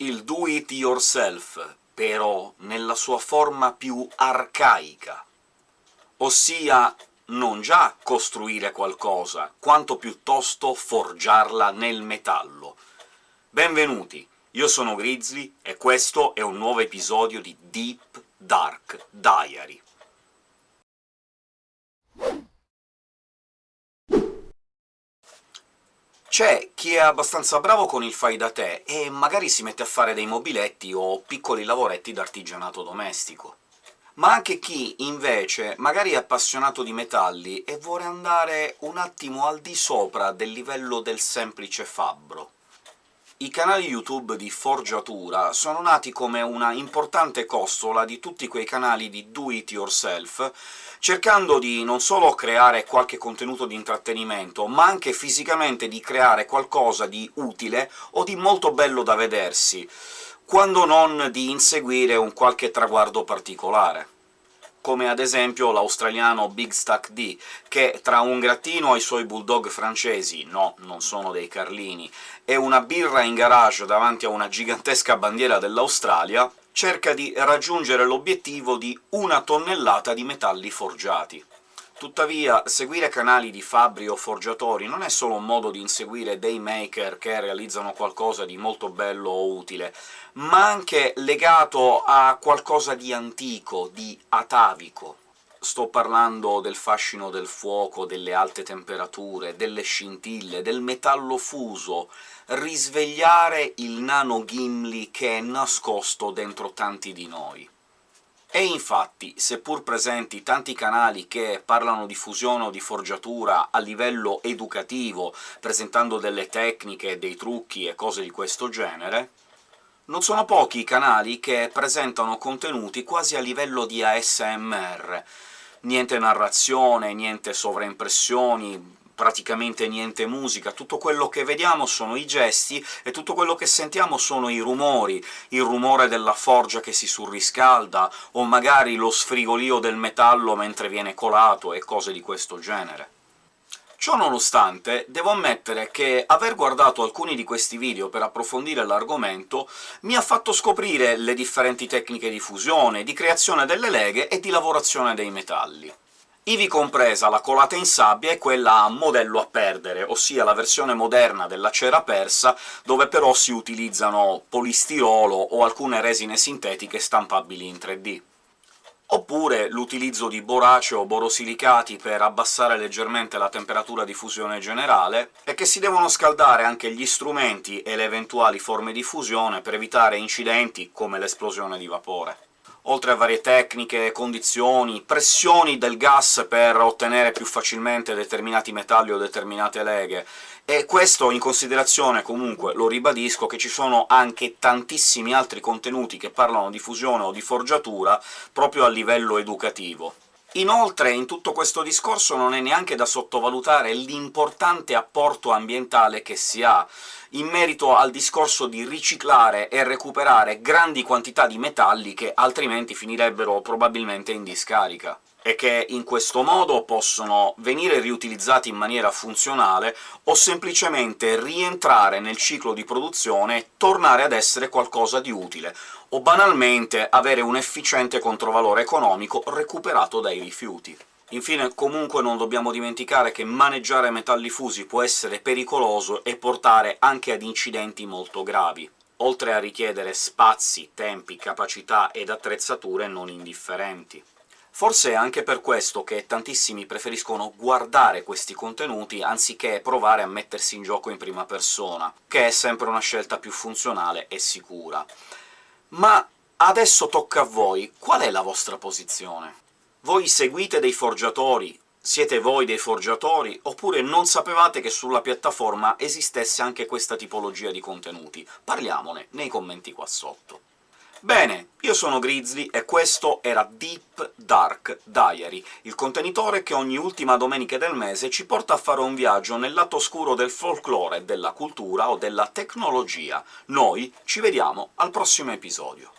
il do it yourself, però nella sua forma più arcaica, ossia non già costruire qualcosa, quanto piuttosto forgiarla nel metallo. Benvenuti, io sono Grizzly, e questo è un nuovo episodio di Deep Dark Diary. C'è chi è abbastanza bravo con il fai da te e magari si mette a fare dei mobiletti o piccoli lavoretti d'artigianato domestico. Ma anche chi, invece, magari è appassionato di metalli e vuole andare un attimo al di sopra del livello del semplice fabbro. I canali YouTube di forgiatura sono nati come una importante costola di tutti quei canali di do-it-yourself, cercando di non solo creare qualche contenuto di intrattenimento, ma anche fisicamente di creare qualcosa di utile o di molto bello da vedersi, quando non di inseguire un qualche traguardo particolare come ad esempio l'australiano Big Stack D, che tra un grattino ai suoi bulldog francesi — no, non sono dei Carlini — e una birra in garage davanti a una gigantesca bandiera dell'Australia, cerca di raggiungere l'obiettivo di una tonnellata di metalli forgiati. Tuttavia, seguire canali di fabbri o forgiatori non è solo un modo di inseguire dei maker che realizzano qualcosa di molto bello o utile, ma anche legato a qualcosa di antico, di atavico. Sto parlando del fascino del fuoco, delle alte temperature, delle scintille, del metallo fuso, risvegliare il nano Gimli che è nascosto dentro tanti di noi. E infatti, seppur presenti tanti canali che parlano di fusione o di forgiatura a livello educativo, presentando delle tecniche, dei trucchi e cose di questo genere, non sono pochi i canali che presentano contenuti quasi a livello di ASMR. Niente narrazione, niente sovraimpressioni, praticamente niente musica, tutto quello che vediamo sono i gesti, e tutto quello che sentiamo sono i rumori, il rumore della forgia che si surriscalda, o magari lo sfrigolio del metallo mentre viene colato, e cose di questo genere. Ciò nonostante, devo ammettere che aver guardato alcuni di questi video per approfondire l'argomento mi ha fatto scoprire le differenti tecniche di fusione, di creazione delle leghe e di lavorazione dei metalli ivi compresa la colata in sabbia e quella a modello a perdere, ossia la versione moderna della cera persa, dove però si utilizzano polistirolo o alcune resine sintetiche stampabili in 3D oppure l'utilizzo di borace o borosilicati per abbassare leggermente la temperatura di fusione generale, e che si devono scaldare anche gli strumenti e le eventuali forme di fusione per evitare incidenti come l'esplosione di vapore oltre a varie tecniche, condizioni, pressioni del gas per ottenere più facilmente determinati metalli o determinate leghe, e questo in considerazione, comunque, lo ribadisco, che ci sono anche tantissimi altri contenuti che parlano di fusione o di forgiatura proprio a livello educativo. Inoltre, in tutto questo discorso non è neanche da sottovalutare l'importante apporto ambientale che si ha in merito al discorso di riciclare e recuperare grandi quantità di metalli che altrimenti finirebbero probabilmente in discarica e che in questo modo possono venire riutilizzati in maniera funzionale o semplicemente rientrare nel ciclo di produzione e tornare ad essere qualcosa di utile, o banalmente avere un efficiente controvalore economico recuperato dai rifiuti. Infine, comunque non dobbiamo dimenticare che maneggiare metalli fusi può essere pericoloso e portare anche ad incidenti molto gravi, oltre a richiedere spazi, tempi, capacità ed attrezzature non indifferenti. Forse è anche per questo che tantissimi preferiscono guardare questi contenuti anziché provare a mettersi in gioco in prima persona, che è sempre una scelta più funzionale e sicura. Ma adesso tocca a voi, qual è la vostra posizione? Voi seguite dei forgiatori, siete voi dei forgiatori, oppure non sapevate che sulla piattaforma esistesse anche questa tipologia di contenuti? Parliamone nei commenti qua sotto. Bene, io sono Grizzly e questo era Deep Dark Diary, il contenitore che ogni ultima domenica del mese ci porta a fare un viaggio nel lato oscuro del folklore, della cultura o della tecnologia. Noi ci vediamo al prossimo episodio.